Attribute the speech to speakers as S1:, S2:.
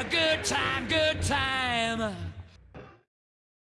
S1: a good time, good time.